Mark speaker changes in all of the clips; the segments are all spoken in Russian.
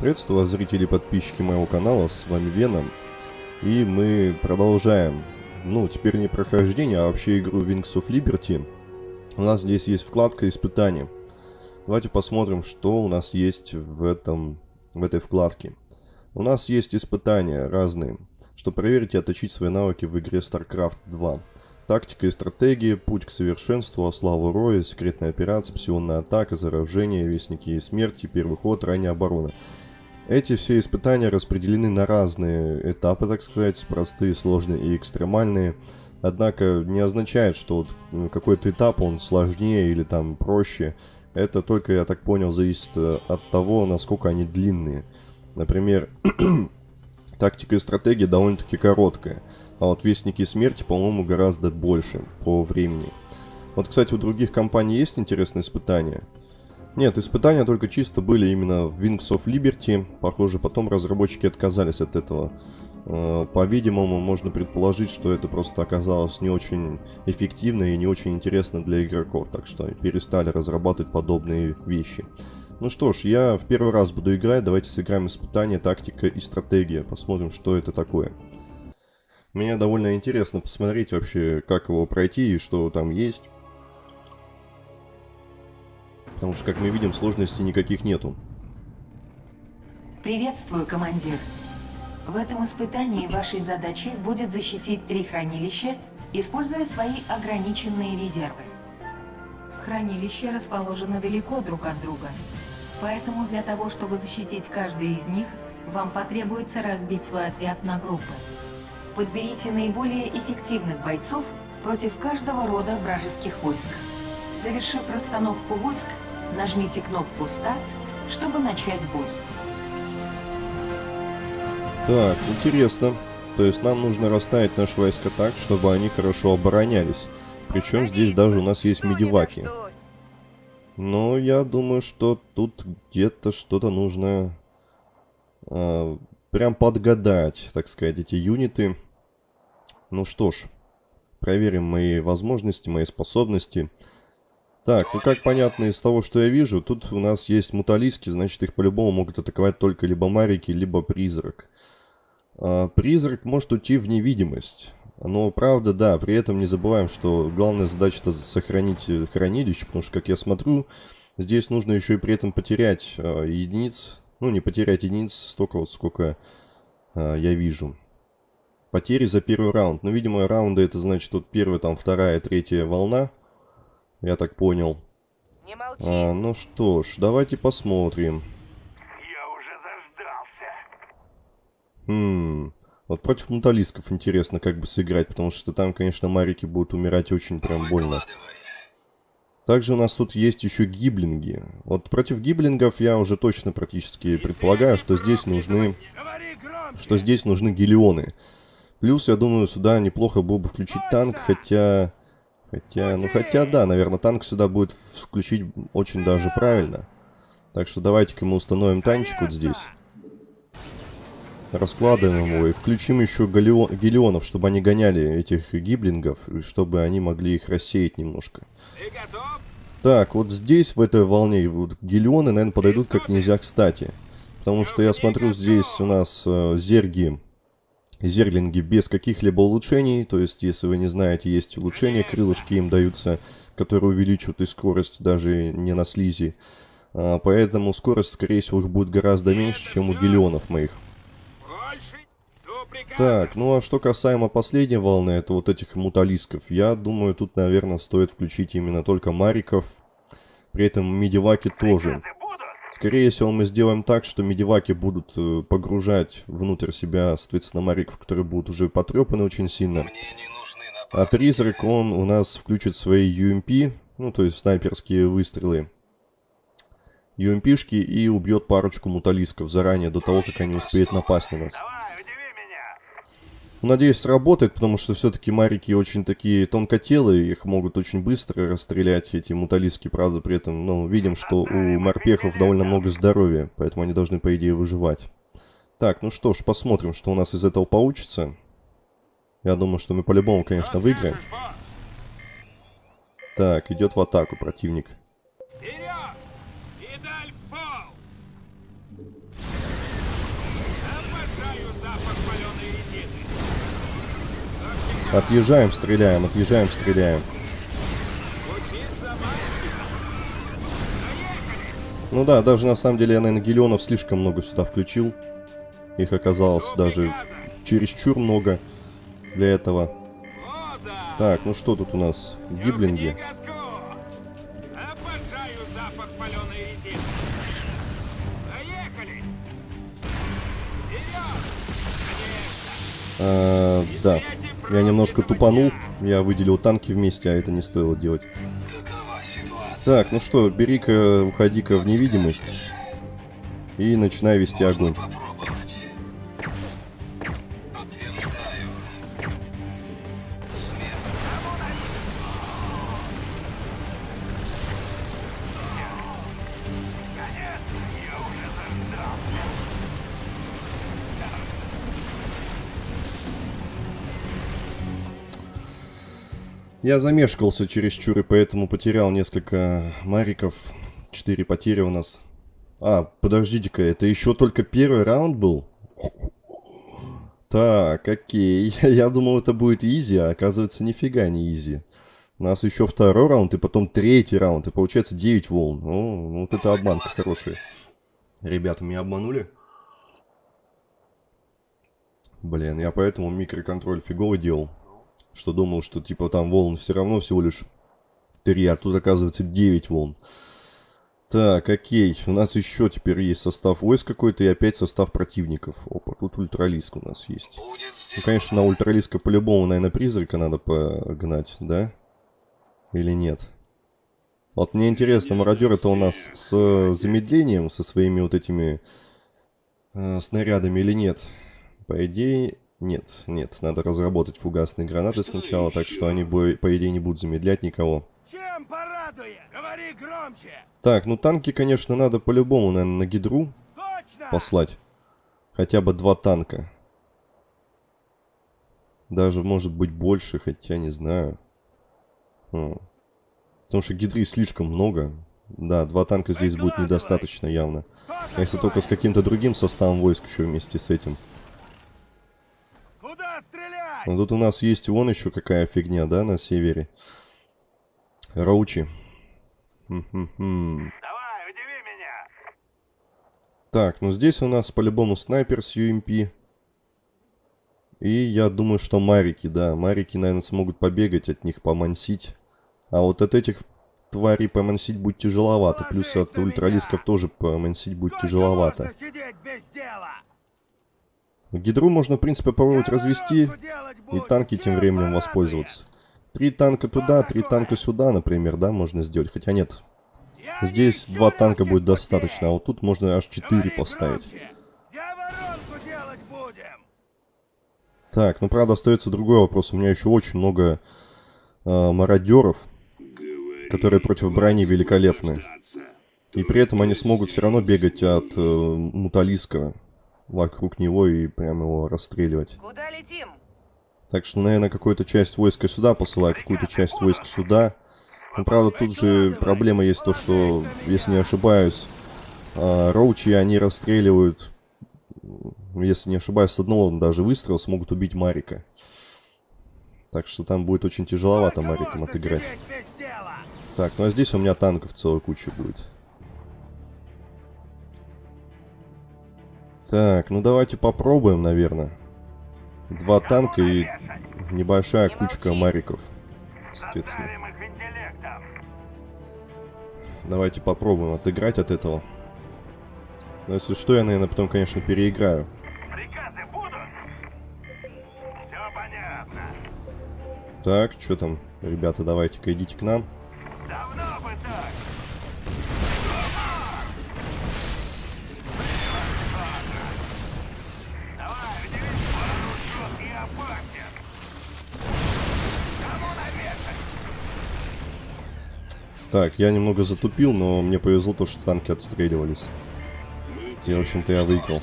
Speaker 1: Приветствую вас, зрители и подписчики моего канала, с вами Веном. И мы продолжаем, ну, теперь не прохождение, а вообще игру Wings of Liberty. У нас здесь есть вкладка испытания. Давайте посмотрим, что у нас есть в, этом, в этой вкладке. У нас есть испытания разные, чтобы проверить и отточить свои навыки в игре StarCraft 2. Тактика и стратегия, путь к совершенству, славу роя, секретная операция, псионная атака, заражение, вестники и смерти, первый ход, ранняя оборона. Эти все испытания распределены на разные этапы, так сказать, простые, сложные и экстремальные. Однако не означает, что вот какой-то этап он сложнее или там проще. Это только, я так понял, зависит э, от того, насколько они длинные. Например, тактика и стратегия довольно-таки короткая. А вот Вестники Смерти, по-моему, гораздо больше по времени. Вот, кстати, у других компаний есть интересные испытания. Нет, испытания только чисто были именно в Wings of Liberty. Похоже, потом разработчики отказались от этого. Э, по-видимому, можно предположить, что это просто оказалось не очень эффективно и не очень интересно для игроков. Так что перестали разрабатывать подобные вещи. Ну что ж, я в первый раз буду играть. Давайте сыграем испытание, тактика и стратегия. Посмотрим, что это такое. Мне довольно интересно посмотреть вообще, как его пройти и что там есть. Потому что, как мы видим, сложностей никаких нету.
Speaker 2: Приветствую, командир. В этом испытании вашей задачей будет защитить три хранилища, используя свои ограниченные резервы. Хранилища расположены далеко друг от друга, поэтому для того, чтобы защитить каждый из них, вам потребуется разбить свой отряд на группы. Подберите наиболее эффективных бойцов против каждого рода вражеских войск. Завершив расстановку войск, Нажмите кнопку «Старт», чтобы начать бой.
Speaker 1: Так, интересно. То есть нам нужно расставить наши войска так, чтобы они хорошо оборонялись. Причем здесь даже у нас есть медиваки. Но я думаю, что тут где-то что-то нужно э, прям подгадать, так сказать, эти юниты. Ну что ж, проверим мои возможности, мои способности. Так, ну как понятно из того, что я вижу, тут у нас есть муталиски, значит их по-любому могут атаковать только либо марики, либо призрак. А, призрак может уйти в невидимость. Но правда, да, при этом не забываем, что главная задача это сохранить э, хранилище, потому что, как я смотрю, здесь нужно еще и при этом потерять э, единиц, ну не потерять единиц столько вот, сколько э, я вижу. Потери за первый раунд. Ну, видимо, раунды это значит тут первая, там вторая, третья волна. Я так понял. Не молчи. А, ну что ж, давайте посмотрим.
Speaker 3: Я уже заждался.
Speaker 1: Хм. Вот против муталисков интересно как бы сыграть, потому что там, конечно, марики будут умирать очень прям больно. Также у нас тут есть еще гиблинги. Вот против гиблингов я уже точно практически предполагаю, что здесь нужны... Что здесь нужны гелионы. Плюс, я думаю, сюда неплохо было бы включить танк, хотя... Хотя, ну хотя да, наверное, танк сюда будет включить очень даже правильно. Так что давайте-ка мы установим танчик вот здесь. Раскладываем его и включим еще гелионов, чтобы они гоняли этих гиблингов, и чтобы они могли их рассеять немножко. Так, вот здесь, в этой волне, вот гелионы, наверное, подойдут как нельзя кстати. Потому что я смотрю, здесь у нас э, зерги зерлинги без каких-либо улучшений. То есть, если вы не знаете, есть улучшения, крылышки им даются, которые увеличивают и скорость даже не на слизи. А, поэтому скорость, скорее всего, их будет гораздо меньше, чем у гелионов моих. Так, ну а что касаемо последней волны, это вот этих муталисков. Я думаю, тут, наверное, стоит включить именно только мариков. При этом медиваки тоже. Скорее всего, мы сделаем так, что медиваки будут э, погружать внутрь себя, соответственно, мариков, которые будут уже потрепаны очень сильно. А призрак, он у нас включит свои UMP, ну, то есть снайперские выстрелы. UMP-шки и убьет парочку муталисков заранее, до того, как они успеют напасть на нас. Надеюсь, сработает, потому что все-таки марики очень такие тонкотелые, их могут очень быстро расстрелять, эти муталиски, правда, при этом, ну, видим, что у морпехов довольно много здоровья, поэтому они должны, по идее, выживать. Так, ну что ж, посмотрим, что у нас из этого получится. Я думаю, что мы по-любому, конечно, выиграем. Так, идет в атаку противник. Отъезжаем, стреляем, отъезжаем, стреляем. Ну да, даже на самом деле я, наверное, гелионов слишком много сюда включил. Их оказалось даже чересчур много для этого. Так, ну что тут у нас? Гиблинги. А, да. Я немножко тупанул. Я выделил танки вместе, а это не стоило делать. Так, ну что, бери-ка, уходи-ка в невидимость. И начинай вести огонь. Я замешкался чересчур и поэтому потерял несколько мариков. Четыре потери у нас. А, подождите-ка, это еще только первый раунд был? Так, окей. Я думал, это будет изи, а оказывается, нифига не изи. У нас еще второй раунд и потом третий раунд. И получается 9 волн. О, вот это обманка хорошая. Ребята, меня обманули? Блин, я поэтому микроконтроль фигово делал. Что думал, что типа там волн все равно всего лишь 3, а тут оказывается 9 волн. Так, окей. У нас еще теперь есть состав войск какой-то и опять состав противников. Опа, тут ультралиск у нас есть. Ну, конечно, на ультралиска по-любому, наверное, призрака надо погнать, да? Или нет? Вот мне интересно, мародер это у нас с замедлением, со своими вот этими э, снарядами или нет? По идее, нет, нет. Надо разработать фугасные гранаты сначала, так что они, по идее, не будут замедлять никого.
Speaker 3: Чем? Говори громче!
Speaker 1: Так, ну танки, конечно, надо по-любому, наверное, на гидру
Speaker 3: Точно!
Speaker 1: послать. Хотя бы два танка. Даже, может быть, больше, хотя не знаю. О. Потому что гидры слишком много. Да, два танка здесь будет недостаточно явно. А если только с каким-то другим составом войск еще вместе с этим. Ну тут у нас есть вон еще какая фигня, да, на севере. Роучи.
Speaker 3: Давай, удиви меня!
Speaker 1: Так, ну здесь у нас по-любому снайпер с UMP. И я думаю, что марики, да. Марики, наверное, смогут побегать от них, помансить. А вот от этих тварей помансить будет тяжеловато. Плюс от ультралисков тоже помансить будет тяжеловато.
Speaker 3: сидеть без дела?
Speaker 1: Гидру можно, в принципе, попробовать развести. И танки тем временем воспользоваться. Три танка туда, три танка сюда, например, да, можно сделать. Хотя нет, здесь два танка будет достаточно, а вот тут можно аж четыре поставить. Так, ну правда остается другой вопрос. У меня еще очень много э, мародеров, которые против брони великолепны. И при этом они смогут все равно бегать от э, муталиска вокруг него и прямо его расстреливать.
Speaker 2: Куда летим?
Speaker 1: Так что, наверное, какую-то часть войска сюда посылаю, какую-то часть войск сюда. Ну, правда, тут же проблема есть то, что, если не ошибаюсь, а, роучи, они расстреливают, м, если не ошибаюсь, с одного даже выстрела смогут убить Марика. Так что там будет очень тяжеловато
Speaker 3: Сколько
Speaker 1: Мариком
Speaker 3: можно
Speaker 1: отыграть. Так, ну а здесь у меня танков целая куча будет. Так, ну давайте попробуем, наверное. Два танка и небольшая кучка мариков. Соответственно. Давайте попробуем отыграть от этого. Но если что, я, наверное, потом, конечно, переиграю. Так, что там? Ребята, давайте-ка идите к нам.
Speaker 3: Давно Так,
Speaker 1: я немного затупил, но мне повезло то, что танки отстреливались. И, в общем-то, я выиграл.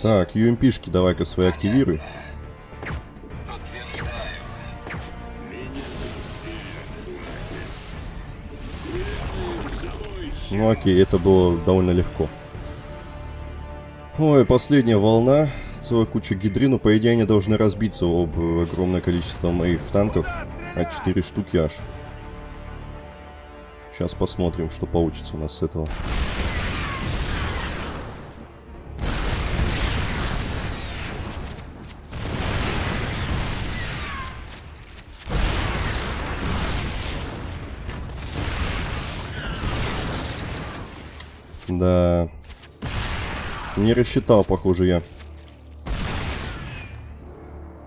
Speaker 1: Так, UMP-шки давай-ка свои активируй. Ну окей, это было довольно легко. Ой, последняя волна. целая куча гидры, но по идее они должны разбиться об огромное количество моих танков. А 4 штуки аж. Сейчас посмотрим, что получится у нас с этого. Да. Не рассчитал, похоже, я.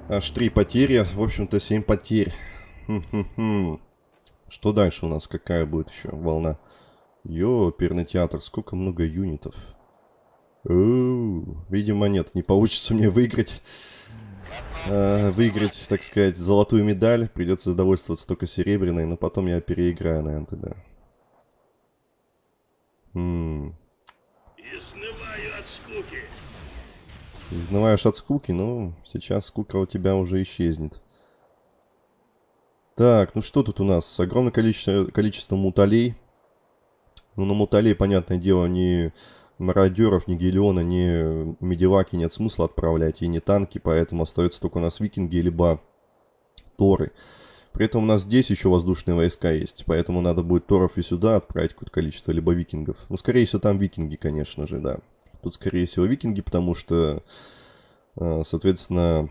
Speaker 1: Аж три потери. В общем-то, семь потерь. Что дальше у нас? Какая будет еще волна? Йо, оперный театр. Сколько много юнитов. Оу, видимо, нет. Не получится мне выиграть. Э, выиграть, так сказать, золотую медаль. Придется довольствоваться только серебряной. Но потом я переиграю, наверное, тогда. Хм.
Speaker 3: Изнываю от скуки.
Speaker 1: Изнываешь от скуки, но сейчас скука у тебя уже исчезнет. Так, ну что тут у нас? Огромное количество, количество муталей. Ну, на муталей, понятное дело, ни мародеров, ни гелиона, ни медиваки нет смысла отправлять, и не танки, поэтому остается только у нас викинги, либо торы. При этом у нас здесь еще воздушные войска есть, поэтому надо будет торов и сюда отправить какое-то количество, либо викингов. Ну, скорее всего, там викинги, конечно же, да. Тут, скорее всего, викинги, потому что, э, соответственно,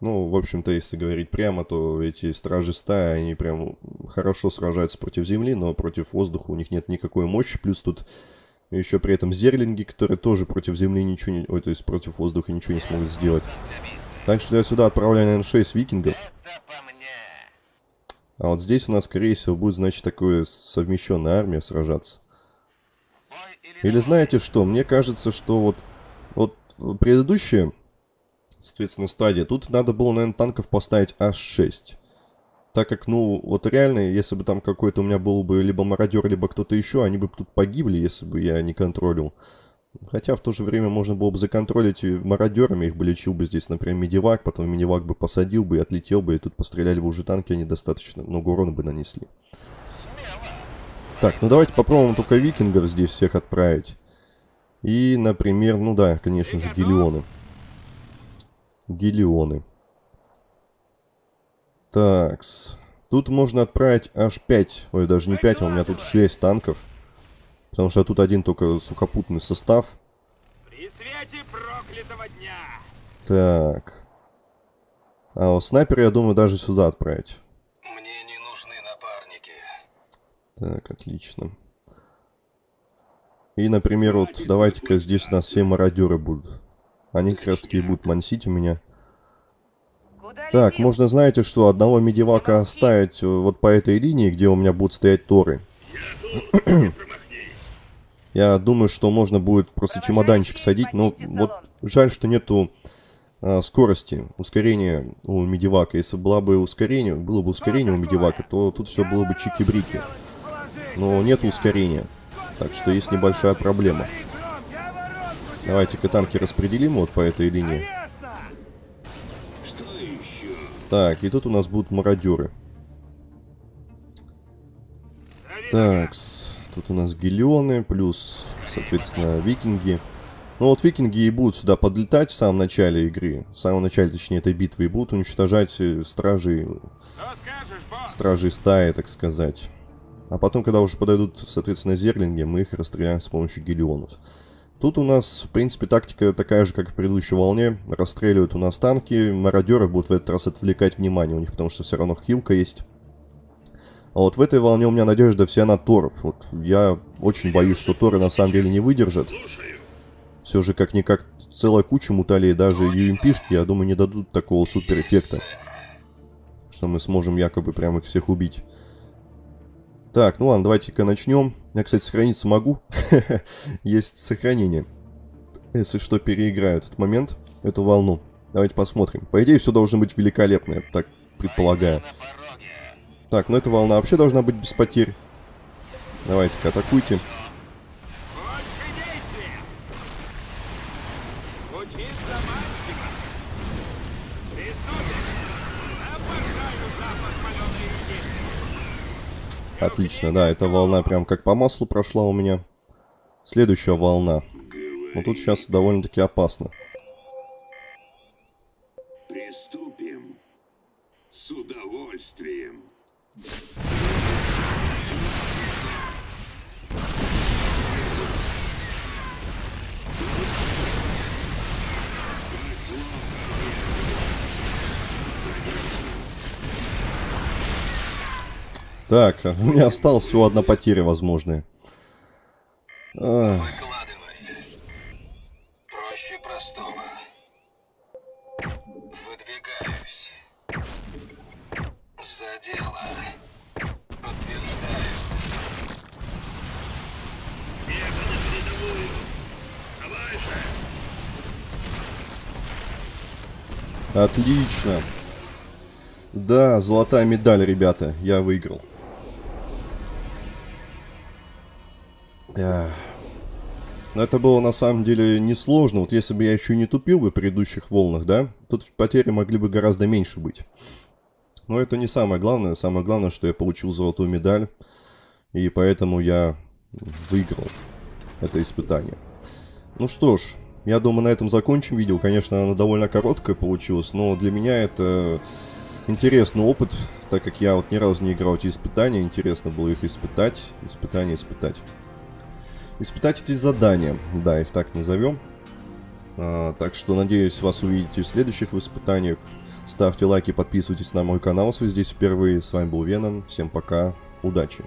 Speaker 1: ну, в общем-то, если говорить прямо, то эти стражи стаи, они прям хорошо сражаются против земли, но против воздуха у них нет никакой мощи. Плюс тут еще при этом зерлинги, которые тоже против земли ничего не... Ой, то есть против воздуха ничего не смогут сделать. Так что я сюда отправляю, наверное, 6 викингов. А вот здесь у нас, скорее всего, будет, значит, такое совмещенная армия сражаться.
Speaker 3: Или
Speaker 1: знаете что? Мне кажется, что вот, вот предыдущая, соответственно, стадия, тут надо было, наверное, танков поставить аж 6. Так как, ну, вот реально, если бы там какой-то у меня был бы либо мародер, либо кто-то еще, они бы тут погибли, если бы я не контролил. Хотя в то же время можно было бы законтролить мародерами, их бы лечил бы здесь, например, медивак, потом медивак бы посадил бы и отлетел бы, и тут постреляли бы уже танки, они достаточно много урона бы нанесли. Так, ну давайте попробуем только викингов здесь всех отправить. И, например, ну да, конечно же, гелионы. Гелионы. Такс. Тут можно отправить аж 5, ой, даже не 5, а у меня тут 6 танков. Потому что тут один только сухопутный состав.
Speaker 4: При свете проклятого дня.
Speaker 1: Так. А вот снайпер, я думаю, даже сюда отправить.
Speaker 3: Мне не нужны напарники.
Speaker 1: Так, отлично. И, например, вот давайте-ка здесь у нас все мародеры будут. Они как раз таки будут мансить у меня. Так, можно, знаете что, одного медивака оставить э, вот по этой линии, где у меня будут стоять торы. Я думаю, что можно будет просто чемоданчик садить, но вот жаль, что нету а, скорости, ускорения у медивака. Если была бы ускорение, было бы ускорение у медивака, то тут все было бы чики-брики. Но нет ускорения, так что есть небольшая проблема. Давайте-ка танки распределим вот по этой линии. Так, и тут у нас будут мародеры. Так, тут у нас гелионы, плюс, соответственно, викинги. Ну вот викинги и будут сюда подлетать в самом начале игры, в самом начале, точнее, этой битвы, и будут уничтожать э,
Speaker 4: босс?
Speaker 1: стражей стаи, так сказать. А потом, когда уже подойдут, соответственно, зерлинги, мы их расстреляем с помощью гелионов. Тут у нас, в принципе, тактика такая же, как в предыдущей волне. Расстреливают у нас танки, мародеры будут в этот раз отвлекать внимание у них, потому что все равно хилка есть. А вот в этой волне у меня надежда вся на торов. Вот я очень боюсь, что торы на самом деле не выдержат. Все же как-никак целая куча муталей, даже UMP-шки, я думаю, не дадут такого супер эффекта. Что мы сможем якобы прям их всех убить. Так, ну ладно, давайте-ка начнем. Я, кстати, сохраниться могу. Есть сохранение. Если что, переиграю этот момент, эту волну. Давайте посмотрим. По идее, все должно быть великолепно, я так предполагаю. Так, ну эта волна вообще должна быть без потерь. Давайте-ка, атакуйте. Отлично, да, эта волна прям как по маслу прошла у меня. Следующая волна. Но тут сейчас довольно-таки опасно.
Speaker 3: Приступим. С удовольствием.
Speaker 1: Так, у меня осталась всего одна потеря возможная. Ах,
Speaker 5: Выкладывай. Проще простого. Выдвигаюсь. За дело. Подтверждаю.
Speaker 3: Ехал на передовую. Давай же.
Speaker 1: Отлично. Да, золотая медаль, ребята. Я выиграл. Но это было на самом деле несложно. Вот если бы я еще не тупил бы в предыдущих волнах, да, тут потери могли бы гораздо меньше быть. Но это не самое главное. Самое главное, что я получил золотую медаль. И поэтому я выиграл это испытание. Ну что ж, я думаю, на этом закончим видео. Конечно, оно довольно короткое получилось, но для меня это интересный опыт, так как я вот ни разу не играл эти испытания. Интересно было их испытать, испытания испытать. Испытать эти задания, да, их так назовем. А, так что, надеюсь, вас увидите в следующих испытаниях. Ставьте лайки, подписывайтесь на мой канал, если здесь впервые. С вами был Веном, всем пока, удачи!